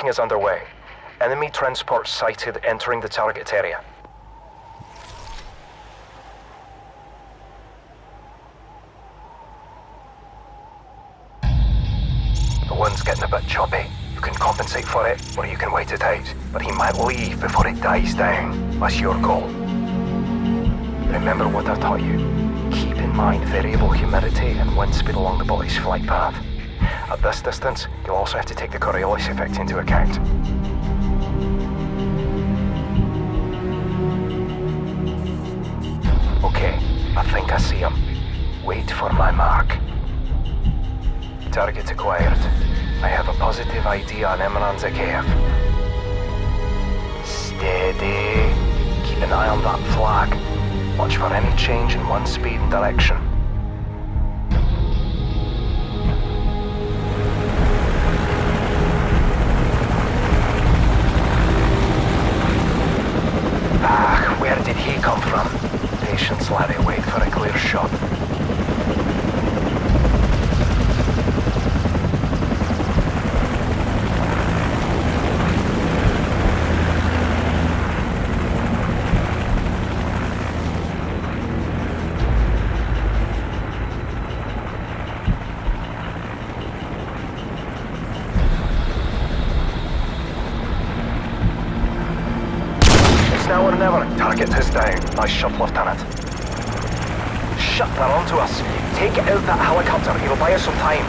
Meeting is underway. Enemy transport sighted entering the target area. The wind's getting a bit choppy. You can compensate for it, or you can wait it out. But he might leave before it dies down. That's your call. Remember what I taught you. Keep in mind variable humidity and wind speed along the body's flight path. At this distance, you'll also have to take the Coriolis effect into account. Okay, I think I see him. Wait for my mark. Target acquired. I have a positive ID on Imran Zakhaev. Steady. Keep an eye on that flag. Watch for any change in one speed and direction. Patience. Wait for a clear shot. Now or never. Target is down. Nice shot, Lieutenant. Shut that onto us. Take out that helicopter. It'll buy us some time.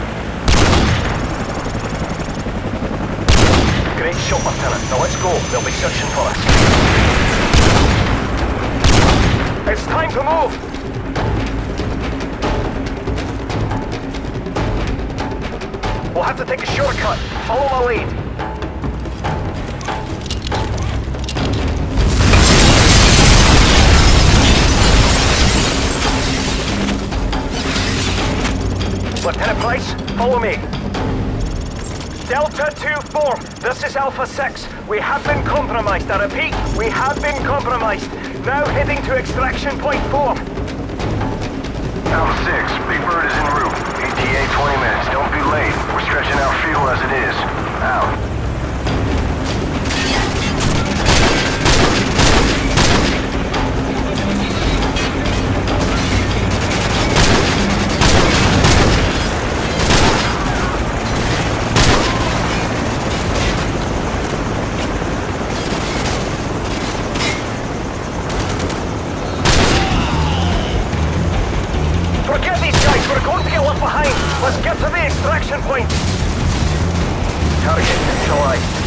Great shot, Lieutenant. Now let's go. They'll be searching for us. It's time to move! We'll have to take a shortcut. Follow my lead. Lieutenant Price, follow me. Delta 2-4, this is Alpha 6. We have been compromised. I repeat, we have been compromised. Now heading to extraction point 4. Alpha 6, Big Bird is en route. ETA 20 minutes. Don't be late. We're stretching out fuel as it is. Out. Let's get to the extraction point. Target neutralized.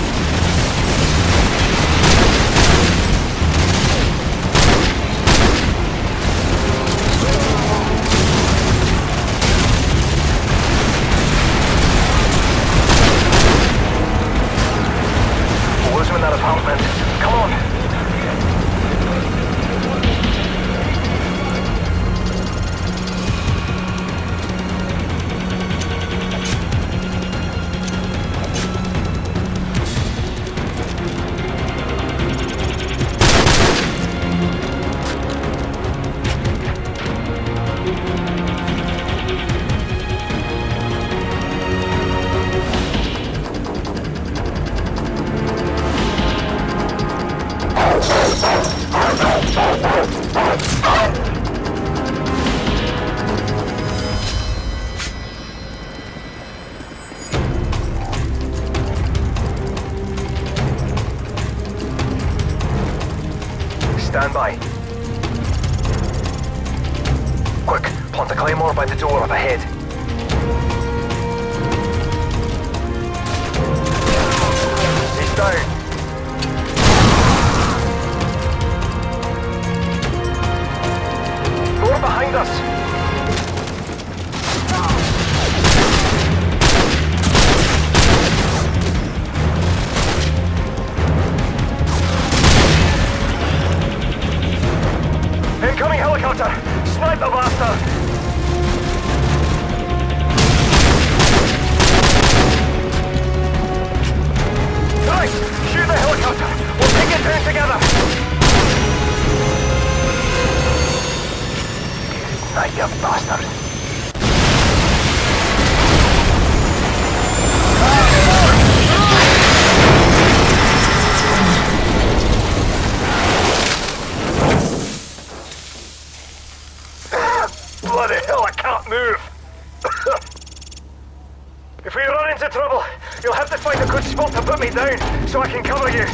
To find a good spot to put me down so I can cover you.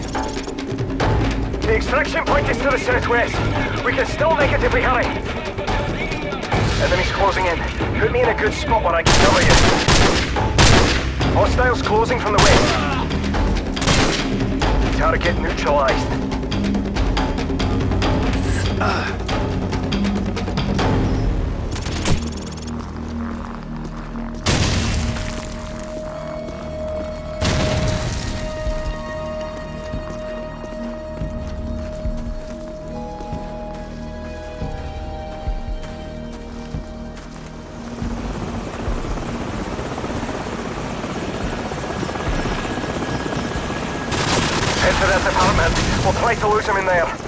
The extraction point is to the southwest. We can still make it if we hurry. Enemies closing in. Put me in a good spot where I can cover you. Hostiles closing from the west. Target neutralized. Head We'll try to lose him in there.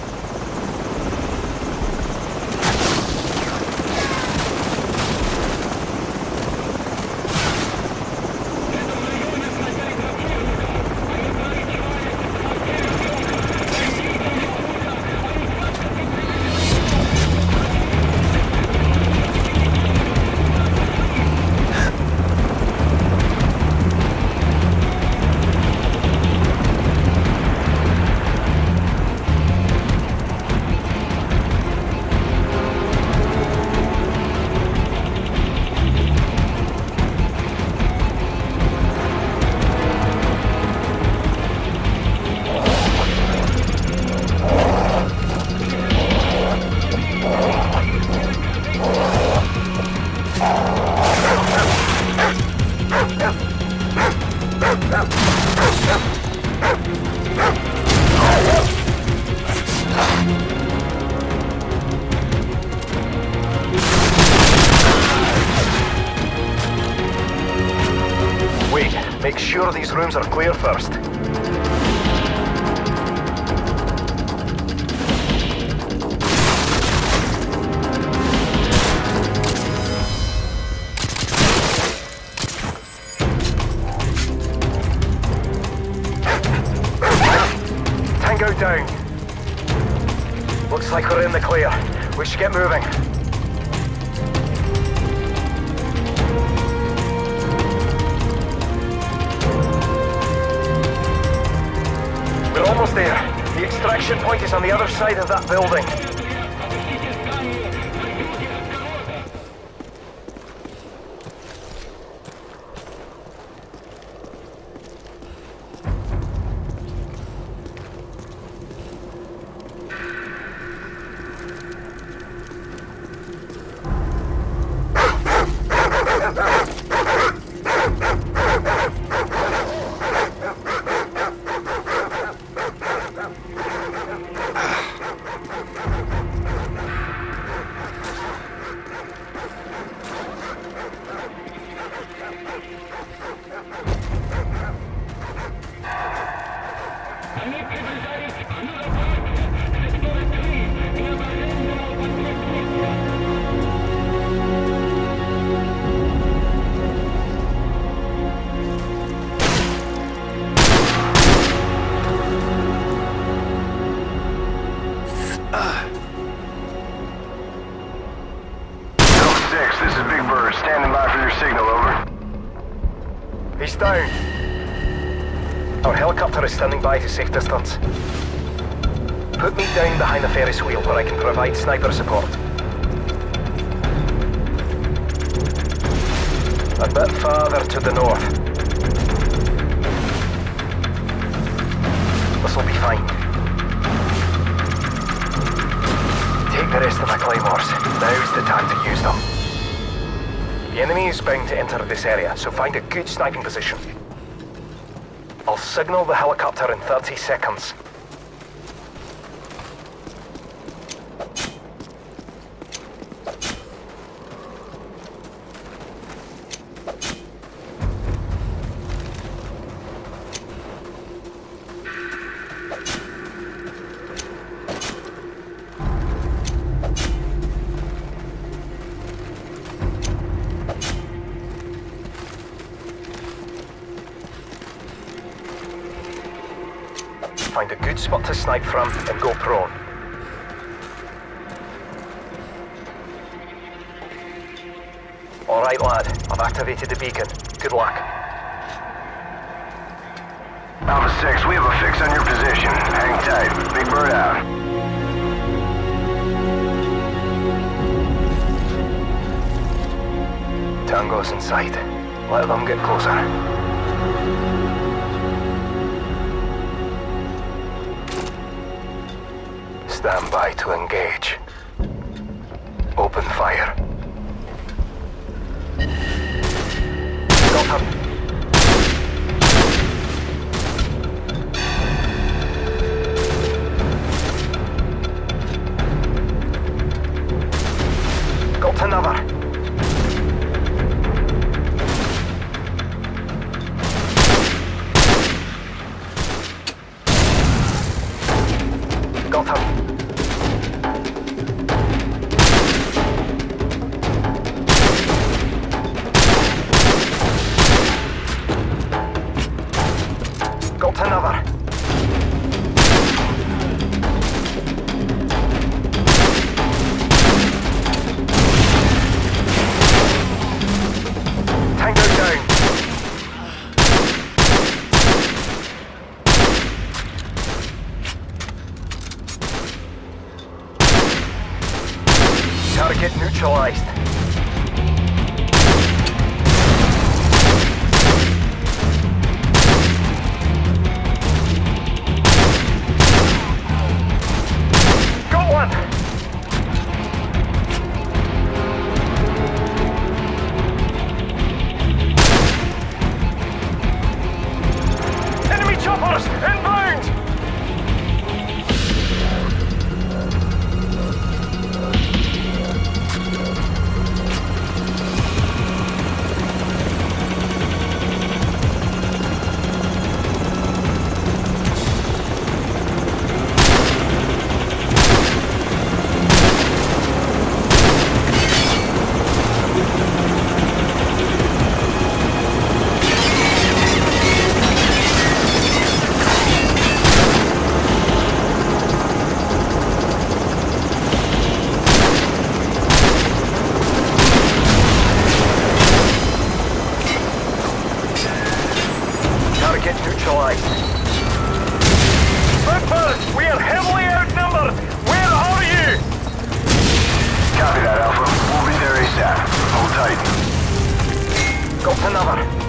Wait, make sure these rooms are clear first. Tango down. Looks like we're in the clear. We should get moving. Extraction point is on the other side of that building. Helicopter is standing by to safe distance. Put me down behind the Ferris wheel where I can provide sniper support. A bit farther to the north. This'll be fine. Take the rest of the claymores. Now's the time to use them. The enemy is bound to enter this area, so find a good sniping position. I'll signal the helicopter in 30 seconds. All right, lad. I've activated the beacon. Good luck. Alpha 6, we have a fix on your position. Hang tight. Big Bird out. Tango's in sight. Let them get closer. Stand by to engage. Open fire. Him. Got neutralized. Hold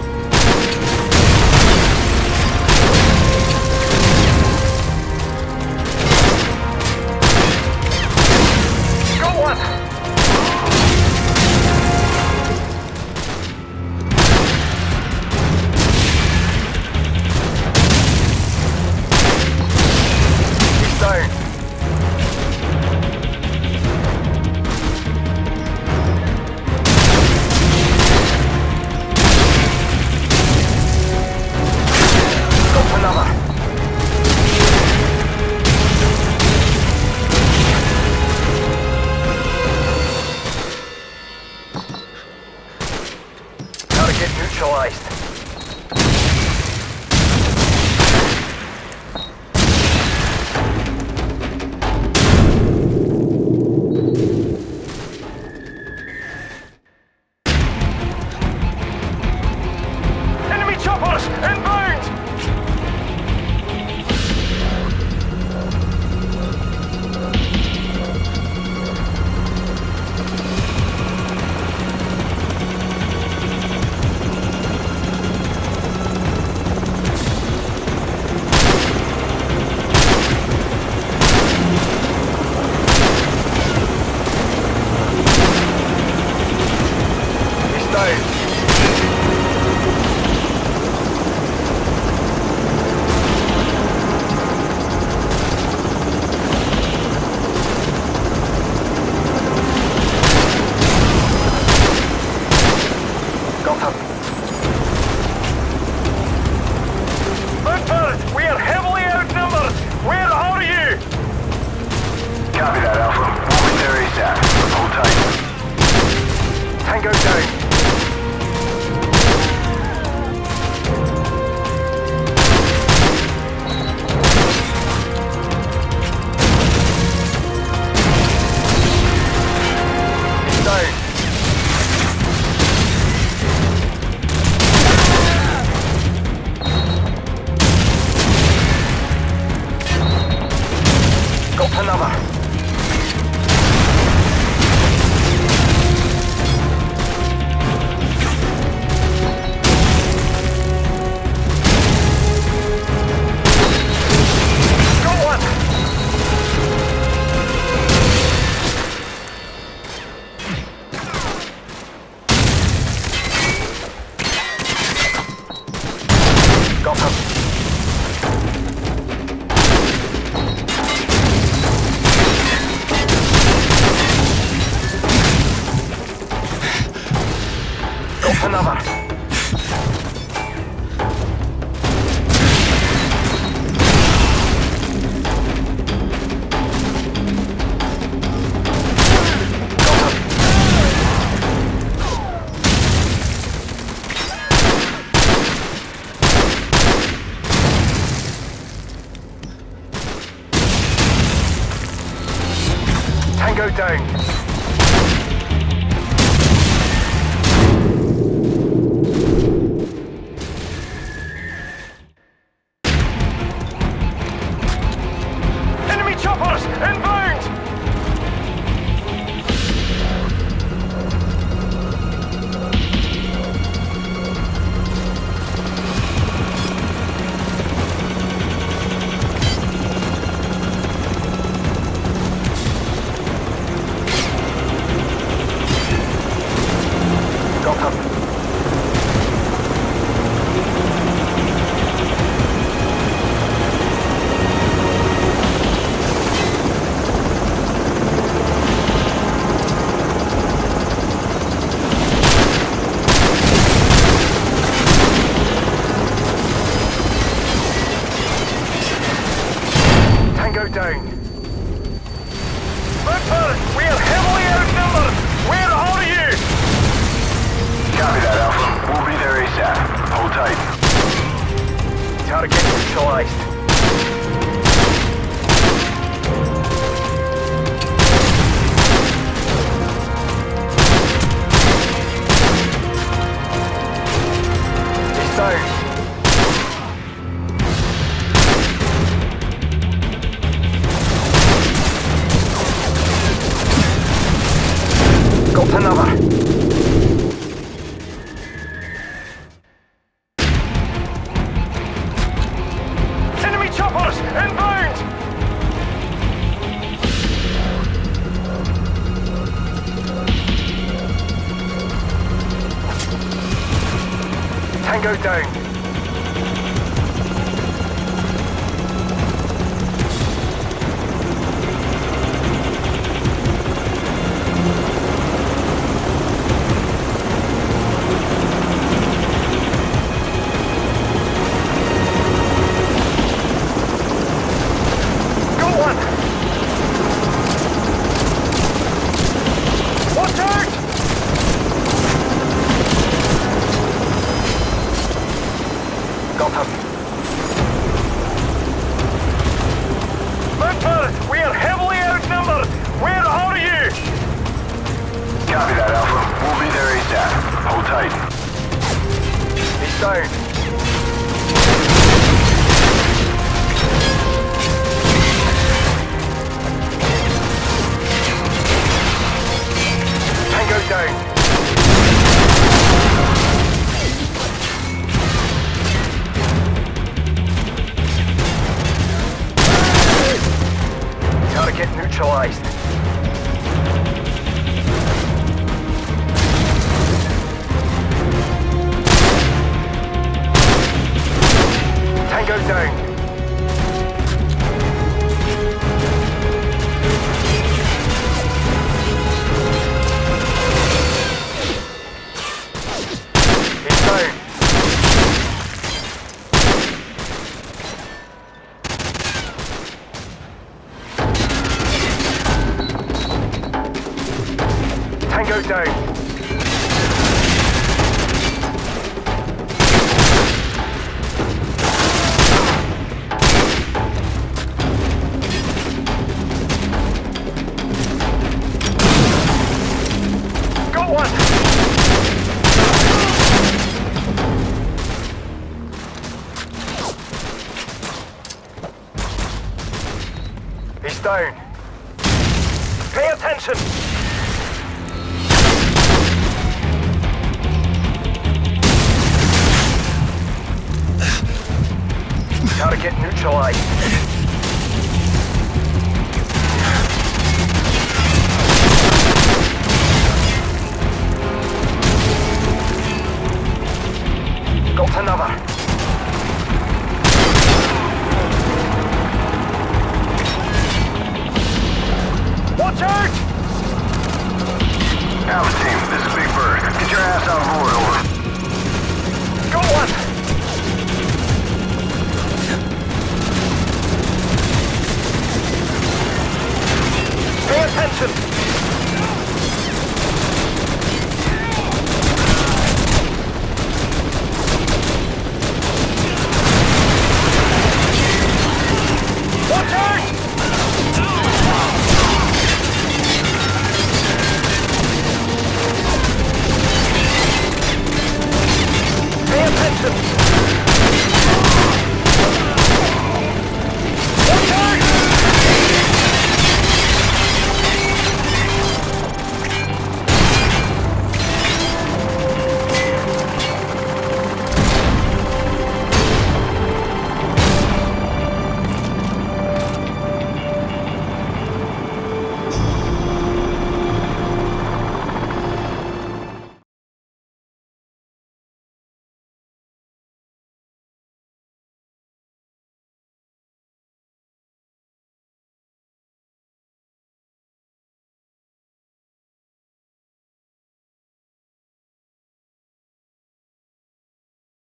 neutralized. Иванова. Down. Victor, we are heavily outnumbered. Where are you? Copy that, Alpha. We'll be there ASAP. Hold tight. Target neutralized. He's down. 看到吧。Pay attention!